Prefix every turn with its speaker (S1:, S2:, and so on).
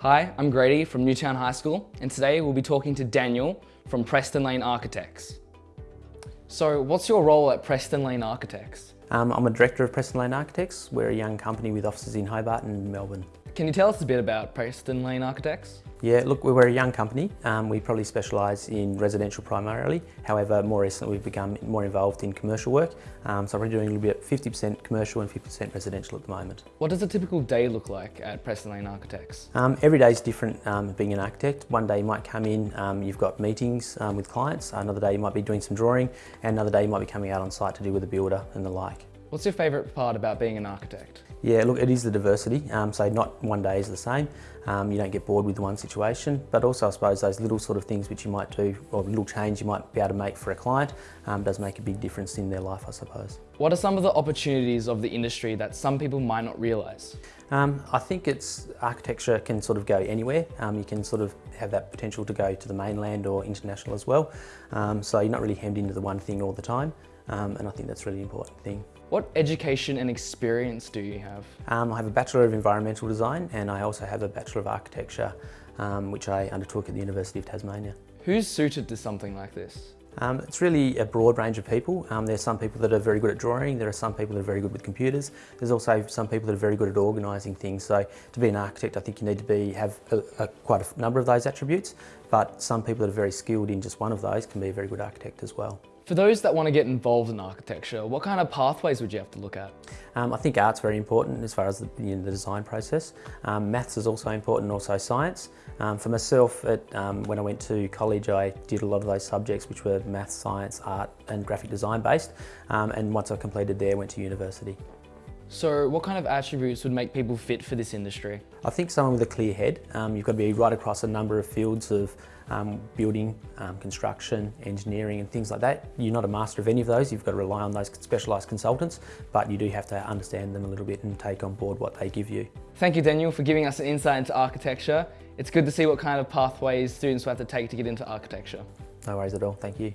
S1: Hi, I'm Grady from Newtown High School and today we'll be talking to Daniel from Preston Lane Architects. So what's your role at Preston Lane Architects?
S2: Um, I'm a director of Preston Lane Architects. We're a young company with offices in Hobart and Melbourne.
S1: Can you tell us a bit about Preston Lane Architects?
S2: Yeah, look, we're a young company. Um, we probably specialise in residential primarily. However, more recently we've become more involved in commercial work. Um, so we're doing a little bit 50% commercial and 50% residential at the moment.
S1: What does a typical day look like at Preston Lane Architects?
S2: Um, every day is different um, being an architect. One day you might come in, um, you've got meetings um, with clients. Another day you might be doing some drawing. And another day you might be coming out on site to do with a builder and the like.
S1: What's your favourite part about being an architect?
S2: Yeah, look, it is the diversity. Um, so not one day is the same. Um, you don't get bored with one situation, but also I suppose those little sort of things which you might do, or little change you might be able to make for a client, um, does make a big difference in their life, I suppose.
S1: What are some of the opportunities of the industry that some people might not realise?
S2: Um, I think it's architecture can sort of go anywhere. Um, you can sort of have that potential to go to the mainland or international as well. Um, so you're not really hemmed into the one thing all the time. Um, and I think that's a really important thing.
S1: What education and experience do you have?
S2: Um, I have a Bachelor of Environmental Design and I also have a Bachelor of Architecture um, which I undertook at the University of Tasmania.
S1: Who's suited to something like this?
S2: Um, it's really a broad range of people. Um, there's some people that are very good at drawing, there are some people that are very good with computers, there's also some people that are very good at organising things. So to be an architect I think you need to be have a, a, quite a number of those attributes, but some people that are very skilled in just one of those can be a very good architect as well.
S1: For those that want to get involved in architecture, what kind of pathways would you have to look at?
S2: Um, I think art's very important as far as the, you know, the design process. Um, maths is also important, also science. Um, for myself, at, um, when I went to college, I did a lot of those subjects which were maths, science, art and graphic design based. Um, and once I completed there, I went to university.
S1: So what kind of attributes would make people fit for this industry?
S2: I think someone with a clear head. Um, you've got to be right across a number of fields of um, building, um, construction, engineering and things like that. You're not a master of any of those, you've got to rely on those specialised consultants, but you do have to understand them a little bit and take on board what they give you.
S1: Thank you Daniel for giving us an insight into architecture. It's good to see what kind of pathways students will have to take to get into architecture.
S2: No worries at all, thank you.